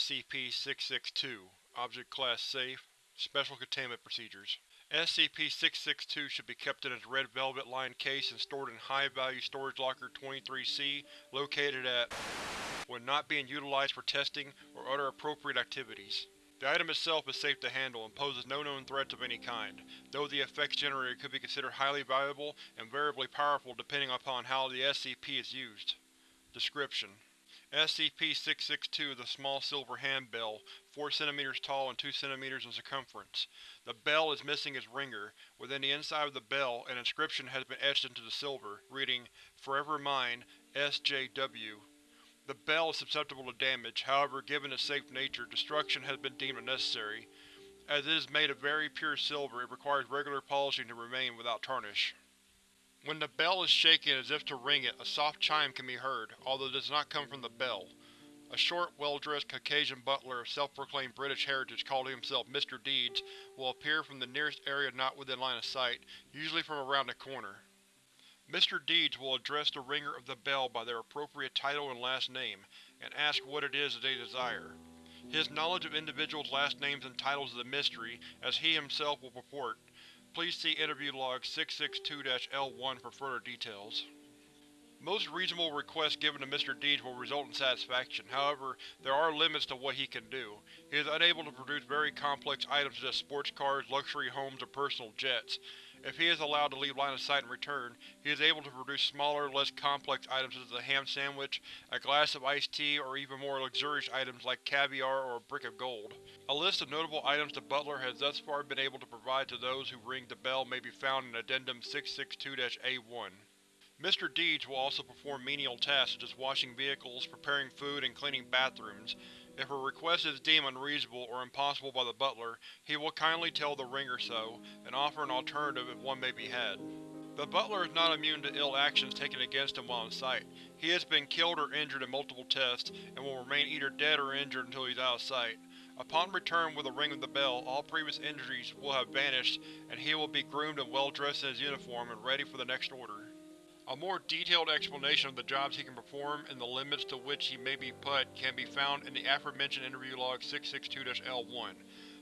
SCP-662 Object Class Safe Special Containment Procedures SCP-662 should be kept in its red velvet-lined case and stored in High-Value Storage Locker 23-C, located at when not being utilized for testing or other appropriate activities. The item itself is safe to handle and poses no known threats of any kind, though the effects generated could be considered highly valuable and variably powerful depending upon how the SCP is used. Description: SCP-662 is a small silver handbell, 4 cm tall and 2 cm in circumference. The bell is missing its ringer. Within the inside of the bell, an inscription has been etched into the silver, reading, Forever Mine, SJW. The bell is susceptible to damage, however given its safe nature, destruction has been deemed unnecessary. As it is made of very pure silver, it requires regular polishing to remain without tarnish. When the bell is shaken as if to ring it, a soft chime can be heard, although it does not come from the bell. A short, well-dressed Caucasian butler of self-proclaimed British heritage calling himself Mr. Deeds will appear from the nearest area not within line of sight, usually from around the corner. Mr. Deeds will address the ringer of the bell by their appropriate title and last name, and ask what it is that they desire. His knowledge of individuals' last names and titles is a mystery, as he himself will purport, Please see Interview Log 662-L1 for further details. Most reasonable requests given to Mr. Deeds will result in satisfaction, however, there are limits to what he can do. He is unable to produce very complex items such as sports cars, luxury homes, or personal jets. If he is allowed to leave line of sight and return, he is able to produce smaller, less complex items such as a ham sandwich, a glass of iced tea, or even more luxurious items like caviar or a brick of gold. A list of notable items the Butler has thus far been able to provide to those who ring the bell may be found in Addendum 662-A1. Mr. Deeds will also perform menial tasks such as washing vehicles, preparing food, and cleaning bathrooms. If a request is deemed unreasonable or impossible by the butler, he will kindly tell the ringer so, and offer an alternative if one may be had. The butler is not immune to ill actions taken against him while on site. He has been killed or injured in multiple tests, and will remain either dead or injured until he is out of sight. Upon return with the ring of the bell, all previous injuries will have vanished, and he will be groomed and well dressed in his uniform and ready for the next order. A more detailed explanation of the jobs he can perform and the limits to which he may be put can be found in the aforementioned Interview Log 662-L1.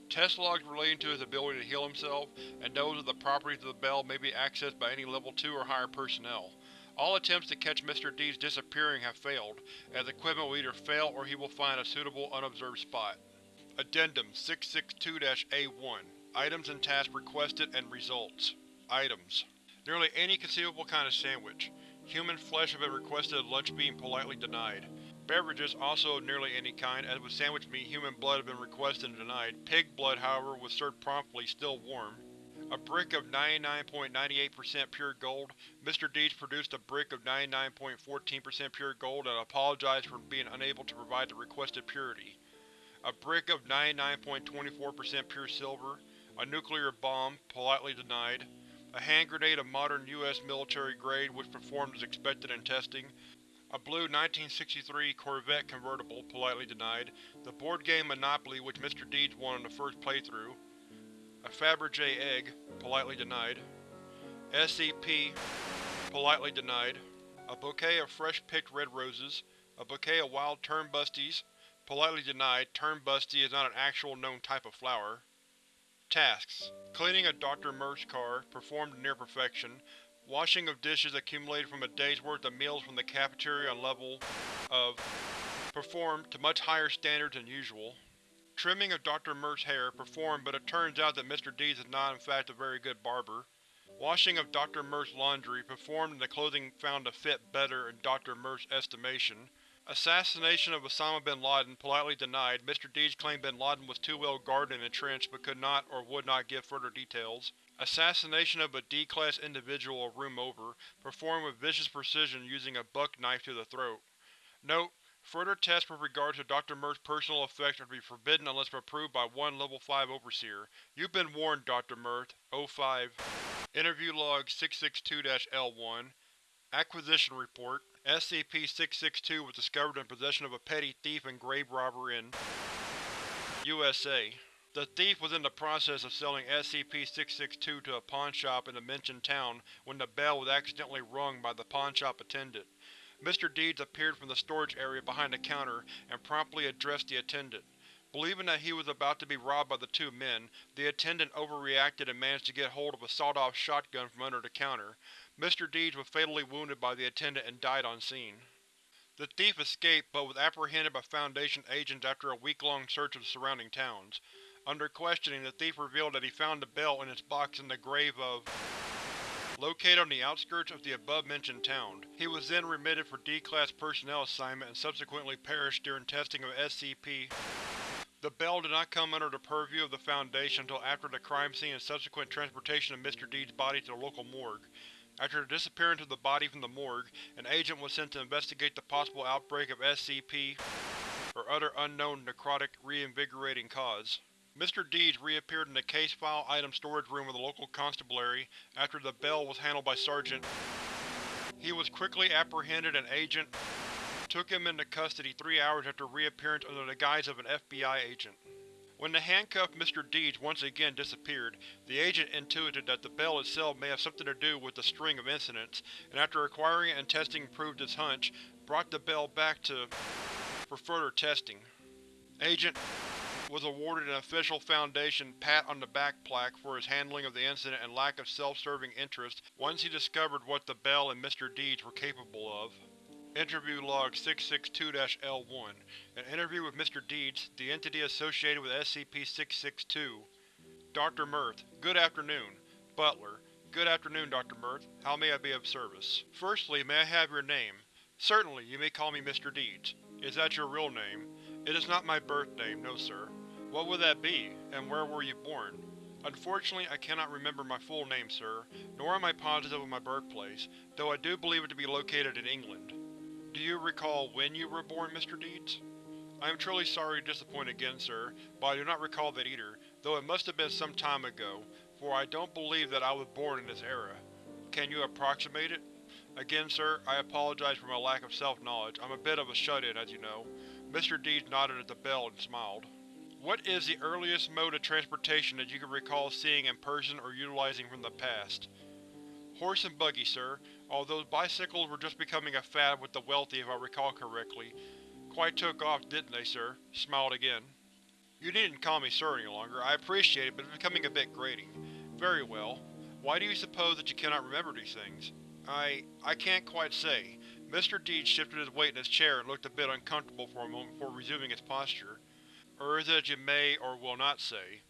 Test logs relating to his ability to heal himself, and those of the properties of the bell may be accessed by any Level 2 or higher personnel. All attempts to catch Mr. D's disappearing have failed, as equipment will either fail or he will find a suitable unobserved spot. Addendum 662-A1 Items and tasks requested and results Items Nearly any conceivable kind of sandwich. Human flesh have been requested at lunch being politely denied. Beverages also of nearly any kind, as with sandwich meat human blood have been requested and denied. Pig blood, however, was served promptly, still warm. A brick of 99.98% pure gold. Mr. Deeds produced a brick of 99.14% pure gold and apologized for being unable to provide the requested purity. A brick of 99.24% pure silver. A nuclear bomb, politely denied a hand grenade of modern U.S. military grade which performed as expected in testing, a blue 1963 Corvette convertible, politely denied, the board game Monopoly which Mr. Deeds won in the first playthrough, a Fabergé egg, politely denied, SCP, politely denied, a bouquet of fresh-picked red roses, a bouquet of wild turnbusties, politely denied, turnbusty is not an actual known type of flower, Tasks: Cleaning a Dr. Merck's car, performed near perfection. Washing of dishes accumulated from a day's worth of meals from the cafeteria on level of performed to much higher standards than usual. Trimming of Dr. Merck's hair, performed but it turns out that Mr. Deeds is not in fact a very good barber. Washing of Dr. Merck's laundry, performed and the clothing found to fit better in Dr. Merck's estimation. Assassination of Osama bin Laden, politely denied. Mr. Deeds claimed bin Laden was too well guarded and entrenched but could not or would not give further details. Assassination of a D-Class individual a room over, performed with vicious precision using a buck knife to the throat. Note: Further tests with regard to Dr. Merck's personal effects are to be forbidden unless approved by one Level 5 Overseer. You've been warned, Dr. Merck. O5 Interview Log 662-L1 Acquisition Report SCP-662 was discovered in possession of a petty thief and grave robber in USA. The thief was in the process of selling SCP-662 to a pawnshop in the mentioned town when the bell was accidentally rung by the pawnshop attendant. Mr. Deeds appeared from the storage area behind the counter and promptly addressed the attendant. Believing that he was about to be robbed by the two men, the attendant overreacted and managed to get hold of a sawed-off shotgun from under the counter. Mr. Deeds was fatally wounded by the attendant and died on scene. The thief escaped but was apprehended by Foundation agents after a week-long search of the surrounding towns. Under questioning, the thief revealed that he found the bell in its box in the grave of located on the outskirts of the above-mentioned town. He was then remitted for D-Class personnel assignment and subsequently perished during testing of SCP. The bell did not come under the purview of the Foundation until after the crime scene and subsequent transportation of Mr. Deed's body to the local morgue. After the disappearance of the body from the morgue, an agent was sent to investigate the possible outbreak of SCP or other unknown necrotic reinvigorating cause. Mr. Deeds reappeared in the case file item storage room of the local constabulary after the bell was handled by Sergeant. He was quickly apprehended and Agent took him into custody three hours after reappearance under the guise of an FBI agent. When the handcuffed Mr. Deeds once again disappeared, the agent intuited that the bell itself may have something to do with the string of incidents, and after acquiring and testing proved his hunch, brought the bell back to for further testing. Agent was awarded an official Foundation pat on the back plaque for his handling of the incident and lack of self-serving interest once he discovered what the bell and Mr. Deeds were capable of. Interview Log 662-L1 An interview with Mr. Deeds, the entity associated with SCP-662 Dr. Mirth, Good afternoon. Butler, Good afternoon, Dr. Mirth. How may I be of service? Firstly, may I have your name? Certainly, you may call me Mr. Deeds. Is that your real name? It is not my birth name, no sir. What would that be, and where were you born? Unfortunately, I cannot remember my full name, sir, nor am I positive of my birthplace, though I do believe it to be located in England. Do you recall when you were born, Mr. Deeds? I am truly sorry to disappoint again, sir, but I do not recall that either, though it must have been some time ago, for I don't believe that I was born in this era. Can you approximate it? Again, sir, I apologize for my lack of self-knowledge. I'm a bit of a shut-in, as you know. Mr. Deeds nodded at the bell and smiled. What is the earliest mode of transportation that you can recall seeing in person or utilizing from the past? Horse and buggy, sir, although bicycles were just becoming a fad with the wealthy if I recall correctly. Quite took off, didn't they, sir? Smiled again. You needn't call me sir any longer. I appreciate it, but it's becoming a bit grating. Very well. Why do you suppose that you cannot remember these things? I… I can't quite say. Mr. Deeds shifted his weight in his chair and looked a bit uncomfortable for a moment before resuming his posture. Or is it that you may or will not say?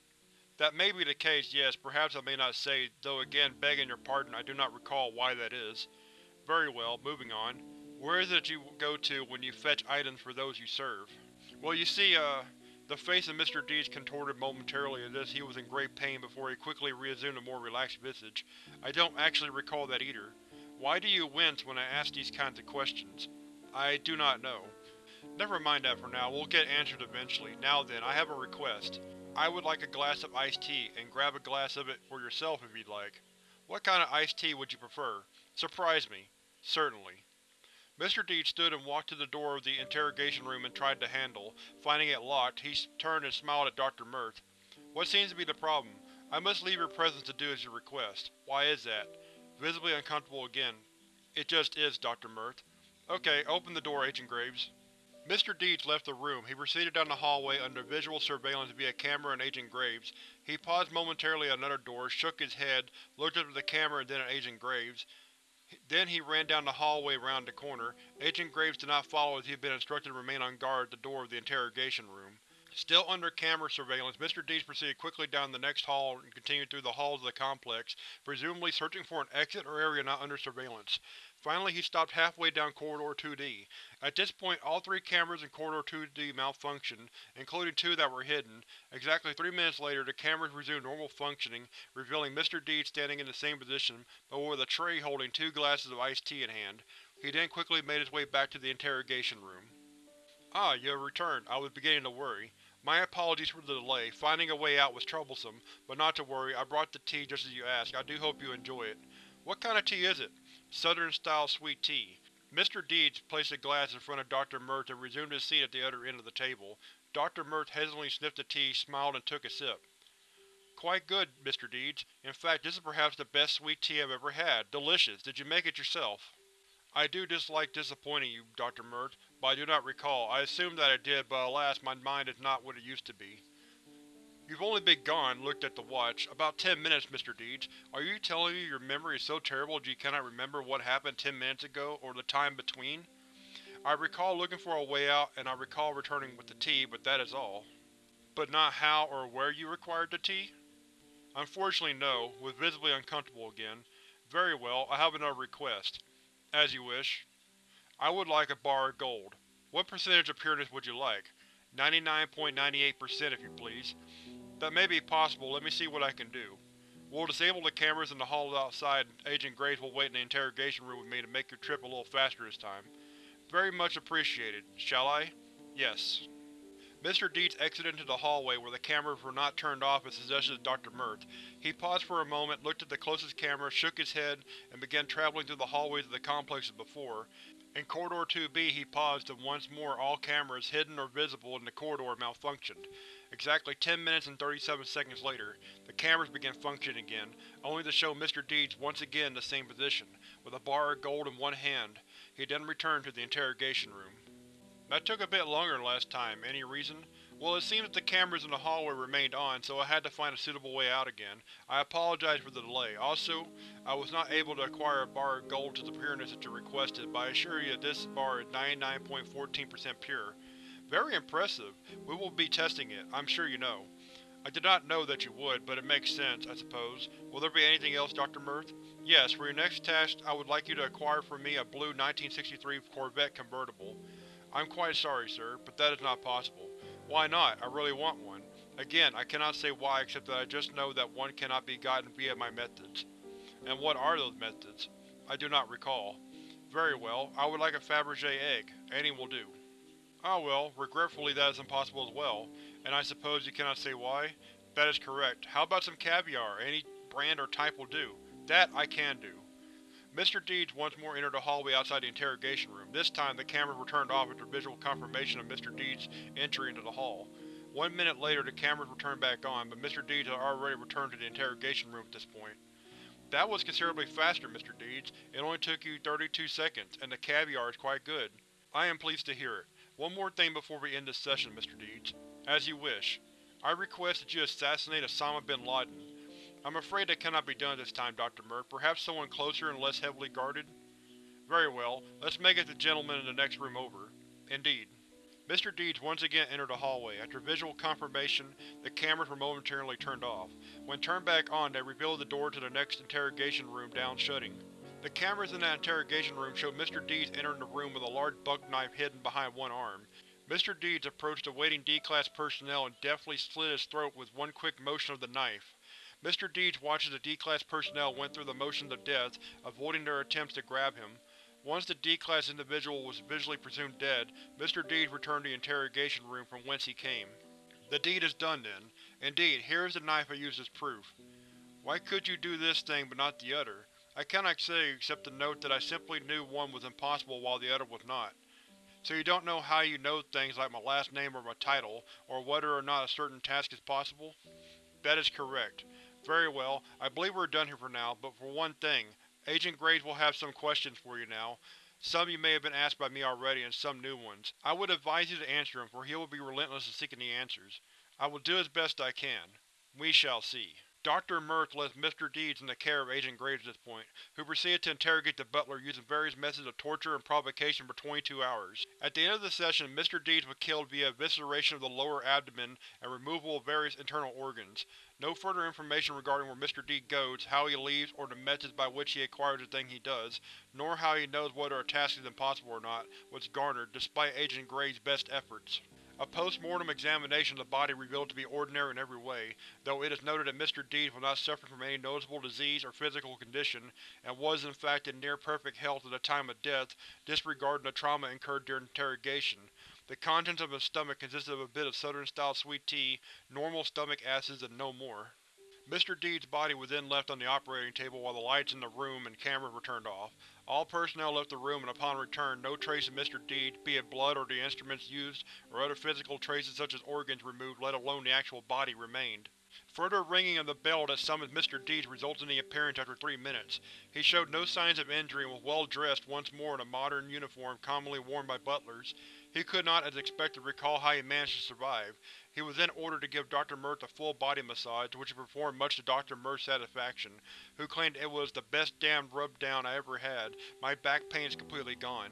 That may be the case, yes, perhaps I may not say, though again, begging your pardon, I do not recall why that is. Very well, moving on. Where is it you go to when you fetch items for those you serve? Well, you see, uh… The face of Mr. Deeds contorted momentarily as if he was in great pain before he quickly reassumed a more relaxed visage. I don't actually recall that either. Why do you wince when I ask these kinds of questions? I do not know. Never mind that for now, we'll get answered eventually. Now then, I have a request. I would like a glass of iced tea, and grab a glass of it for yourself if you'd like. What kind of iced tea would you prefer? Surprise me. Certainly. Mr. Deed stood and walked to the door of the interrogation room and tried the handle. Finding it locked, he turned and smiled at Dr. Mirth. What seems to be the problem? I must leave your presence to do as you request. Why is that? Visibly uncomfortable again. It just is, Dr. Mirth. Okay, open the door, Agent Graves. Mr. Deeds left the room. He proceeded down the hallway under visual surveillance via camera and Agent Graves. He paused momentarily at another door, shook his head, looked up at the camera and then at Agent Graves. Then he ran down the hallway round the corner. Agent Graves did not follow as he had been instructed to remain on guard at the door of the interrogation room. Still under camera surveillance, Mr. Deeds proceeded quickly down the next hall and continued through the halls of the complex, presumably searching for an exit or area not under surveillance. Finally he stopped halfway down Corridor 2D. At this point all three cameras in Corridor 2D malfunctioned, including two that were hidden. Exactly three minutes later the cameras resumed normal functioning, revealing Mr. Deeds standing in the same position, but with a tray holding two glasses of iced tea in hand. He then quickly made his way back to the interrogation room. Ah, you have returned. I was beginning to worry. My apologies for the delay. Finding a way out was troublesome, but not to worry, I brought the tea just as you asked. I do hope you enjoy it. What kind of tea is it? Southern-style sweet tea. Mr. Deeds placed a glass in front of Dr. Mirth and resumed his seat at the other end of the table. Dr. Mirth hesitantly sniffed the tea, smiled and took a sip. Quite good, Mr. Deeds. In fact, this is perhaps the best sweet tea I've ever had. Delicious. Did you make it yourself? I do dislike disappointing you, Dr. Mirth, but I do not recall. I assume that I did, but alas, my mind is not what it used to be. You've only been gone, looked at the watch, about ten minutes, Mr. Deeds. Are you telling me your memory is so terrible that you cannot remember what happened ten minutes ago, or the time between? I recall looking for a way out, and I recall returning with the tea, but that is all. But not how or where you required the tea? Unfortunately no, was visibly uncomfortable again. Very well, I have another request. As you wish. I would like a bar of gold. What percentage of pureness would you like? 99.98% if you please. That may be possible, let me see what I can do. We'll disable the cameras in the hall outside and Agent Graves will wait in the interrogation room with me to make your trip a little faster this time. Very much appreciated. Shall I? Yes. Mr. Deeds exited into the hallway where the cameras were not turned off as suggested to Dr. Mirth. He paused for a moment, looked at the closest camera, shook his head, and began traveling through the hallways of the complex as before. In Corridor 2B he paused and once more all cameras, hidden or visible in the corridor, malfunctioned. Exactly 10 minutes and 37 seconds later, the cameras began functioning again, only to show Mr. Deeds once again in the same position, with a bar of gold in one hand. He then returned to the interrogation room. That took a bit longer than last time. Any reason? Well, it seems that the cameras in the hallway remained on, so I had to find a suitable way out again. I apologize for the delay. Also, I was not able to acquire a bar of gold to the pureness that you requested, but I assure you that this bar is 99.14% pure. Very impressive. We will be testing it, I'm sure you know. I did not know that you would, but it makes sense, I suppose. Will there be anything else, Dr. Mirth? Yes, for your next test, I would like you to acquire for me a blue 1963 Corvette convertible. I'm quite sorry, sir, but that is not possible. Why not? I really want one. Again, I cannot say why except that I just know that one cannot be gotten via my methods. And what are those methods? I do not recall. Very well, I would like a Fabergé egg. Any will do. Ah well, regretfully that is impossible as well, and I suppose you cannot say why? That is correct. How about some caviar? Any brand or type will do. That I can do. Mr. Deeds once more entered the hallway outside the interrogation room. This time, the cameras were turned off after visual confirmation of Mr. Deeds' entry into the hall. One minute later, the cameras were turned back on, but Mr. Deeds had already returned to the interrogation room at this point. That was considerably faster, Mr. Deeds. It only took you 32 seconds, and the caviar is quite good. I am pleased to hear it. One more thing before we end this session, Mr. Deeds. As you wish. I request that you assassinate Osama bin Laden. I'm afraid that cannot be done this time, Dr. Mirth. Perhaps someone closer and less heavily guarded? Very well. Let's make it the gentleman in the next room over. Indeed. Mr. Deeds once again entered the hallway. After visual confirmation, the cameras were momentarily turned off. When turned back on, they revealed the door to the next interrogation room down shutting. The cameras in that interrogation room showed Mr. Deeds entering the room with a large buck knife hidden behind one arm. Mr. Deeds approached the waiting D-Class personnel and deftly slit his throat with one quick motion of the knife. Mr. Deeds watched as the D-Class personnel went through the motions of death, avoiding their attempts to grab him. Once the D-Class individual was visually presumed dead, Mr. Deeds returned to the interrogation room from whence he came. The deed is done, then. Indeed, here is the knife I used as proof. Why could you do this thing but not the other? I cannot say except to note that I simply knew one was impossible while the other was not. So you don't know how you know things like my last name or my title, or whether or not a certain task is possible? That is correct. Very well, I believe we're done here for now, but for one thing, Agent Graves will have some questions for you now. Some you may have been asked by me already, and some new ones. I would advise you to answer them, for he will be relentless in seeking the answers. I will do as best I can. We shall see. Dr. Mirth left Mr. Deeds in the care of Agent Graves at this point, who proceeded to interrogate the butler using various methods of torture and provocation for 22 hours. At the end of the session, Mr. Deeds was killed via evisceration of the lower abdomen and removal of various internal organs. No further information regarding where Mr. D goes, how he leaves, or the methods by which he acquires the thing he does, nor how he knows whether a task is impossible or not, was garnered, despite Agent Graves' best efforts. A post-mortem examination of the body revealed to be ordinary in every way, though it is noted that Mr. Deeds was not suffering from any noticeable disease or physical condition, and was in fact in near-perfect health at the time of death, disregarding the trauma incurred during interrogation. The contents of his stomach consisted of a bit of southern-style sweet tea, normal stomach acids, and no more. Mr. Deeds' body was then left on the operating table while the lights in the room and cameras were turned off. All personnel left the room and upon return, no trace of Mr. Deeds, be it blood or the instruments used, or other physical traces such as organs removed let alone the actual body remained. Further ringing of the bell that summoned Mr. Deeds resulted in the appearance after three minutes. He showed no signs of injury and was well dressed once more in a modern uniform commonly worn by butlers. He could not, as expected, recall how he managed to survive. He was then ordered to give Dr. Mirth a full body massage, which he performed much to Dr. Mirth's satisfaction, who claimed it was the best damned rub-down I ever had. My back pain is completely gone.